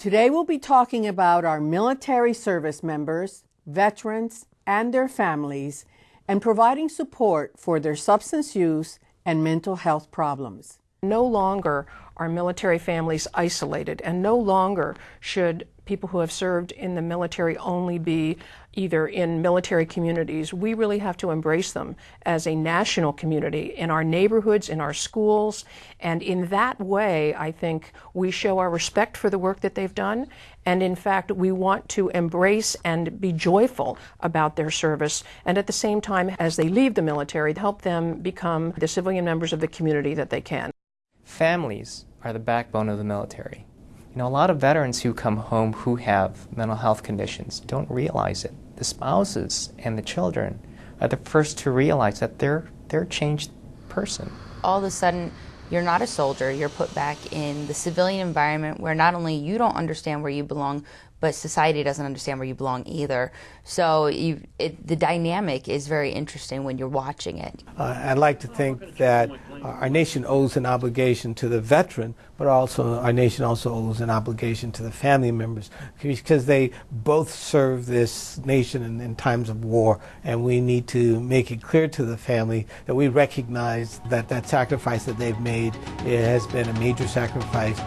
Today we'll be talking about our military service members, veterans, and their families, and providing support for their substance use and mental health problems. No longer are military families isolated, and no longer should people who have served in the military only be either in military communities. We really have to embrace them as a national community in our neighborhoods, in our schools, and in that way, I think we show our respect for the work that they've done. And in fact, we want to embrace and be joyful about their service, and at the same time, as they leave the military, help them become the civilian members of the community that they can. Families are the backbone of the military. You know, a lot of veterans who come home who have mental health conditions don't realize it. The spouses and the children are the first to realize that they're they're a changed person. All of a sudden, you're not a soldier. You're put back in the civilian environment where not only you don't understand where you belong, but society doesn't understand where you belong either. So you, it, the dynamic is very interesting when you're watching it. Uh, I'd like to think that our nation owes an obligation to the veteran, but also our nation also owes an obligation to the family members because they both serve this nation in, in times of war, and we need to make it clear to the family that we recognize that that sacrifice that they've made it has been a major sacrifice.